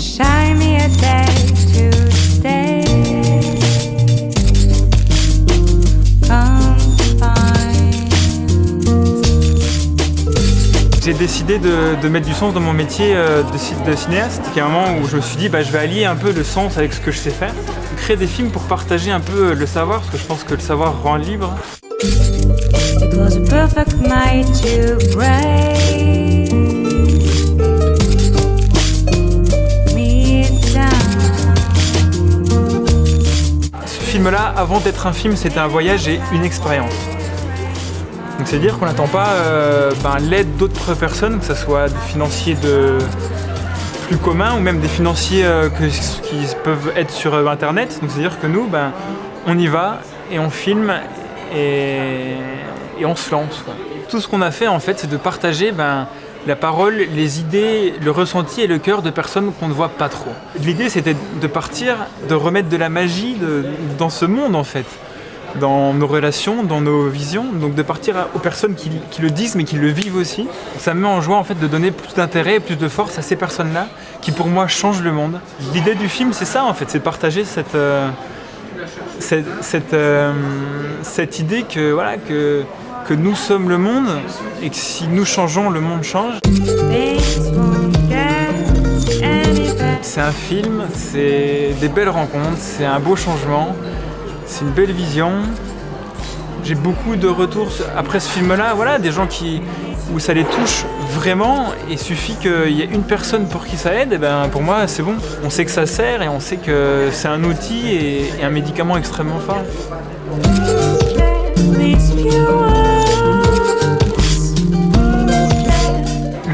shine me a day to stay. J'ai décidé de, de mettre du sens dans mon métier euh, de, de cinéaste. A un moment où je me suis dit bah, je vais allier un peu le sens avec ce que je sais faire. Créer des films pour partager un peu le savoir, parce que je pense que le savoir rend libre. It was a perfect night to break film-là, avant d'être un film, c'était un voyage et une expérience. Donc c'est-à-dire qu'on n'attend pas euh, ben, l'aide d'autres personnes, que ce soit des financiers de plus communs ou même des financiers euh, qui peuvent être sur euh, Internet. Donc c'est-à-dire que nous, ben, on y va et on filme et, on se lance. Tout ce qu'on a fait en fait, c'est de partager ben, la parole, les idées, le ressenti et le cœur de personnes qu'on ne voit pas trop. L'idée c'était de partir, de remettre de la magie dans ce monde en fait dans nos relations, dans nos visions, donc de partir aux personnes qui, le disent mais qui le vivent aussi. Ça me met en joie en fait de donner plus d'intérêt et plus de force à ces personnes-là qui pour moi changent le monde. L'idée du film c'est ça en fait, c'est de partager cette, euh, cette, cette, euh, cette idée que, voilà, que, que nous sommes le monde et que si nous changeons, le monde change. C'est un film, c'est des belles rencontres, c'est un beau changement, c'est une belle vision. J'ai beaucoup de retours après ce film-là, voilà, des gens qui où ça les touche vraiment. Il suffit qu'il y ait une personne pour qui ça aide, et ben pour moi c'est bon. On sait que ça sert et on sait que c'est un outil et, et un médicament extrêmement fort.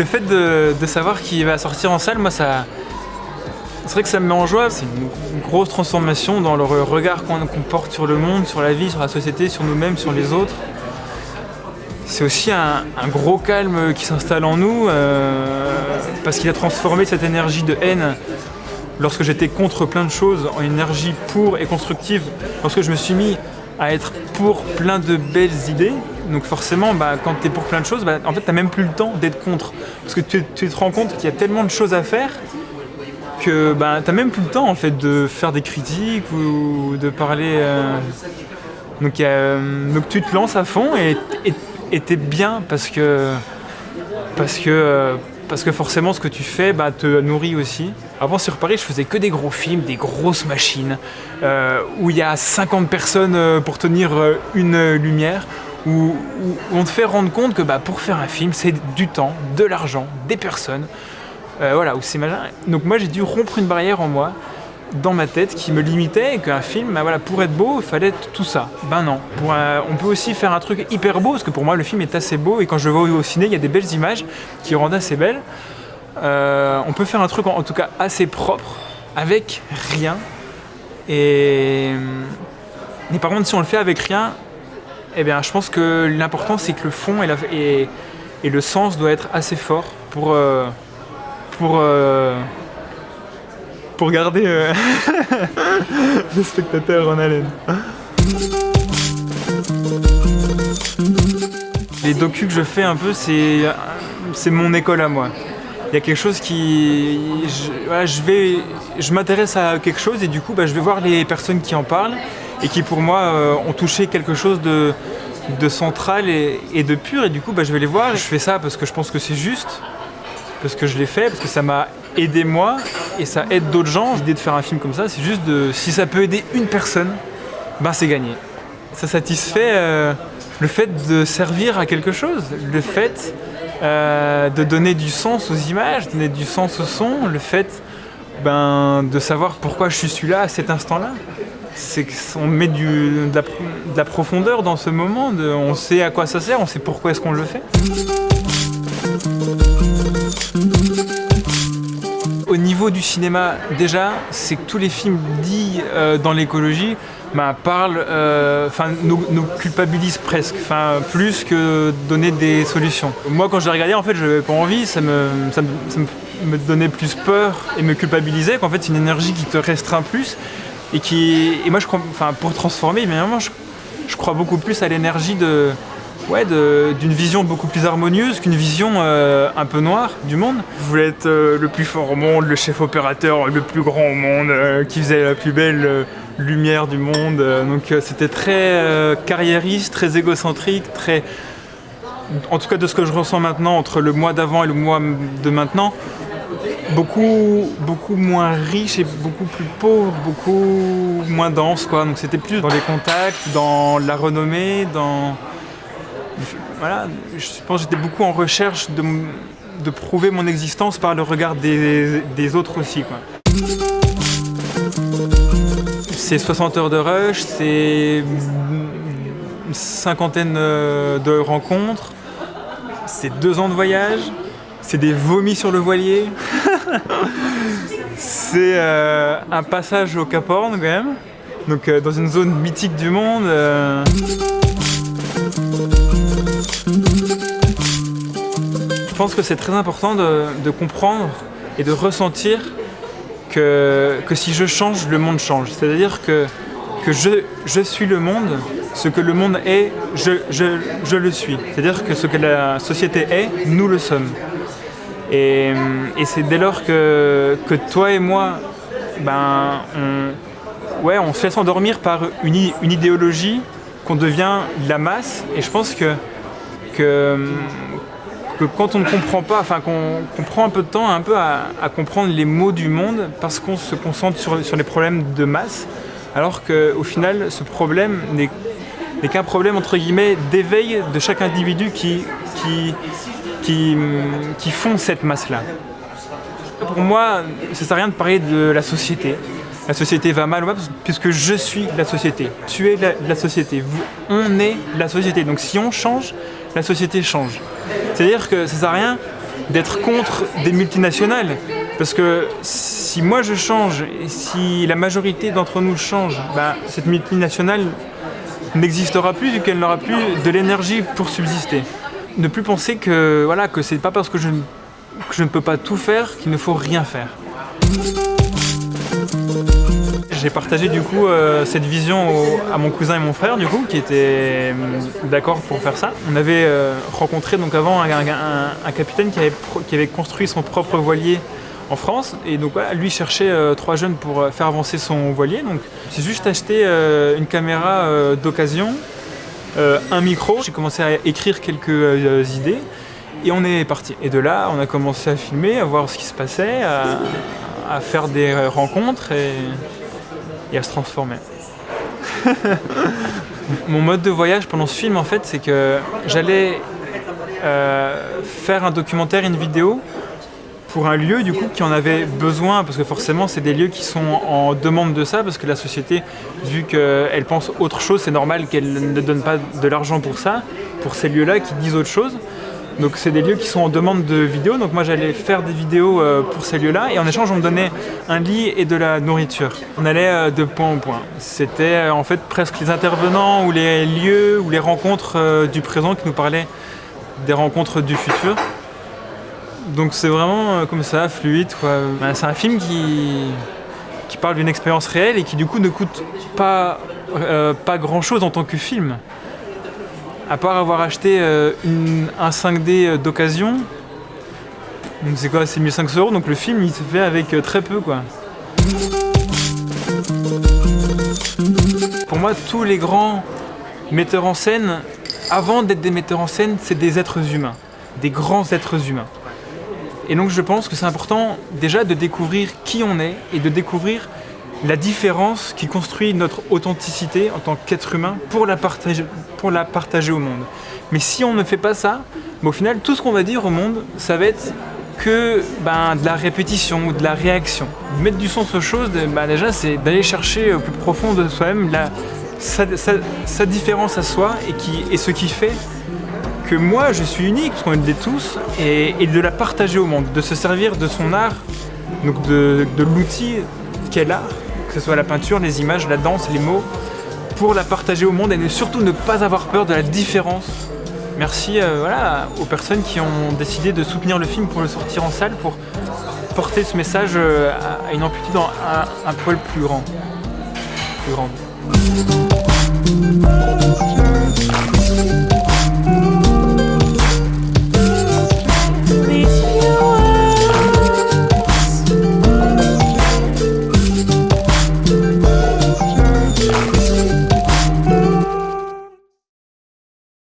Fait de, savoir qu'il va sortir en salle, moi ça. C'est vrai que ça me met en joie, c'est une, grosse transformation dans le re- regard qu'on porte sur le monde, sur la vie, sur la société, sur nous-mêmes, sur les autres. C'est aussi un, un gros calme qui s'installe en nous, euh, parce qu'il a transformé cette énergie de haine lorsque j'étais contre plein de choses en énergie pour et constructive, lorsque je me suis mis à être pour plein de belles idées, donc forcément, bah, quand tu es pour plein de choses, bah, en fait, tu même plus le temps d'être contre. Parce que tu, te rends compte qu'il y a tellement de choses à faire que bah, tu même plus le temps en fait, de faire des critiques ou de parler. euh, euh, donc tu te lances à fond et t'es bien parce que, parce, que, euh, parce que forcément ce que tu fais bah, te nourrit aussi. Avant sur Paris, je faisais que des gros films, des grosses machines, où il y a 50 personnes pour tenir une lumière, où, on te fait rendre compte que bah, pour faire un film, c'est du temps, de l'argent, des personnes. Euh, voilà, où c'est. Donc moi j'ai dû rompre une barrière en moi, dans ma tête, qui me limitait et qu'un film, bah, voilà, pour être beau, il fallait tout ça. Ben non. On peut aussi faire un truc hyper beau, parce que pour moi le film est assez beau et quand je le vois au ciné, il y a des belles images qui rendent assez belles. Euh, on peut faire un truc en, en tout cas assez propre, avec rien. Et, mais par contre, si on le fait avec rien, eh bien, je pense que l'important c'est que le fond et, le sens doit être assez fort pour, euh, pour, euh, pour garder euh, le spectateur en haleine. Les docus que je fais un peu, c'est mon école à moi. Il y a quelque chose qui... Je, je je m'intéresse à quelque chose et du coup, bah, je vais voir les personnes qui en parlent et qui pour moi euh, ont touché quelque chose de, central et, de pur et du coup, bah, je vais les voir. Je fais ça parce que je pense que c'est juste, parce que je l'ai fait, parce que ça m'a aidé moi et ça aide d'autres gens. L'idée de faire un film comme ça, c'est juste de... Si ça peut aider une personne, ben c'est gagné. Ça satisfait euh, le fait de servir à quelque chose, le fait euh, de donner du sens aux images, donner du sens au son, le fait ben, de savoir pourquoi je suis là à cet instant-là. C'est qu'on met de, la, de la profondeur dans ce moment, on sait à quoi ça sert, on sait pourquoi est-ce qu'on le fait. Au niveau du cinéma, déjà, c'est que tous les films dits euh, dans l'écologie ben, parlent, euh, enfin, nous, culpabilisent presque, enfin, plus que donner des solutions. Moi, quand je l'ai regardé, en fait, je n'avais pas envie, ça ça, me, ça me donnait plus peur et me culpabilisait, qu'en fait, c'est une énergie qui te restreint plus et qui, et moi, je pour transformer, je, je crois beaucoup plus à l'énergie de, ouais, d'une vision beaucoup plus harmonieuse qu'une vision euh, un peu noire du monde. Je voulais être euh, le plus fort au monde, le chef opérateur le plus grand au monde, euh, qui faisait la plus belle lumière du monde. Donc c'était très carriériste, très égocentrique, très... En tout cas de ce que je ressens maintenant entre le mois d'avant et le mois de maintenant, beaucoup, beaucoup moins riche et beaucoup plus pauvre, beaucoup moins dense quoi. Donc c'était plus dans les contacts, dans la renommée, dans voilà, je pense que j'étais beaucoup en recherche de, de prouver mon existence par le regard des, des autres aussi. quoi. C'est 60 heures de rush, c'est une cinquantaine euh, de rencontres, c'est deux ans de voyage, c'est des vomis sur le voilier, c'est euh, un passage au Cap Horn quand même, donc euh, dans une zone mythique du monde. euh, Je pense que c'est très important de, de comprendre et de ressentir que, que si je change, le monde change. C'est-à-dire que, que je, je suis le monde, ce que le monde est, je, je, je le suis. C'est-à-dire que ce que la société est, nous le sommes. Et, et c'est dès lors que, que toi et moi, ben, on, ouais, on se laisse endormir par une, une idéologie qu'on devient la masse. Et je pense que, que, quand on ne comprend pas, enfin qu'on prend un peu de temps un peu à, à comprendre les mots du monde parce qu'on se concentre sur, sur les problèmes de masse, alors qu'au final, ce problème n'est n'est qu'un problème entre guillemets d'éveil de chaque individu qui, qui, qui, font cette masse-là. Pour moi, ça sert à rien de parler de la société. La société va mal ou pas puisque je suis la société. Tu es la, société. On est la société. Donc si on change, la société change. C'est-à-dire que ça sert à rien d'être contre des multinationales. Parce que si moi je change et si la majorité d'entre nous change, ben, cette multinationale n'existera plus vu qu'elle n'aura plus de l'énergie pour subsister. Ne plus penser que voilà que c'est pas parce que je, ne- peux pas tout faire qu'il ne faut rien faire. J'ai partagé du coup euh, cette vision à mon cousin et mon frère du coup qui étaient hum, d'accord pour faire ça. On avait euh, rencontré donc avant un, capitaine qui avait construit son propre voilier en France et donc voilà, lui cherchait euh, trois jeunes pour euh, faire avancer son voilier. Donc j'ai juste acheté euh, une caméra euh, d'occasion, un micro. J'ai commencé à écrire quelques idées et on est parti. Et de là, on a commencé à filmer, à voir ce qui se passait, à, à faire des rencontres et, et à se transformer. Mon mode de voyage pendant ce film, en fait, c'est que j'allais faire un documentaire, une vidéo pour un lieu du coup qui en avait besoin parce que forcément c'est des lieux qui sont en demande de ça parce que la société vu qu'elle pense autre chose c'est normal qu'elle ne donne pas de l'argent pour ça pour ces lieux là qui disent autre chose. Donc c'est des lieux qui sont en demande de vidéos. Donc moi j'allais faire des vidéos euh, pour ces lieux là et en échange on me donnait un lit et de la nourriture. On allait euh, de point en point. C'était euh, en fait presque les intervenants ou les lieux ou les rencontres du présent qui nous parlaient des rencontres du futur donc c'est vraiment euh, comme ça, fluide. quoi. C'est un film qui, qui parle d'une expérience réelle et qui du coup ne coûte pas, euh, pas grand chose en tant que film. À part avoir acheté euh, un 5D d'occasion. Donc c'est quoi C'est 1500 euros, donc le film il se fait avec très peu quoi. Pour moi, tous les grands metteurs en scène, avant d'être des metteurs en scène, c'est des êtres humains. Des grands êtres humains. Et donc je pense que c'est important déjà de découvrir qui on est et de découvrir la différence qui construit notre authenticité en tant qu'être humain pour la, partager, pour la partager au monde. Mais si on ne fait pas ça, bah, au final tout ce qu'on va dire au monde, ça va être que ben, de la répétition ou de la réaction. Mettre du sens aux choses, ben, déjà c'est d'aller chercher au plus profond de soi-même sa, différence à soi et, et ce qui fait que moi je suis unique, parce qu'on est tous, et, et de la partager au monde, de se servir de son art, donc de, l'outil qu'est l'art, que ce soit la peinture, les images, la danse, les mots, pour la partager au monde et surtout ne pas avoir peur de la différence. Merci euh, aux personnes qui ont décidé de soutenir le film pour le sortir en salle, pour porter ce message euh, à, une amplitude un, un poil plus grand. Plus grande.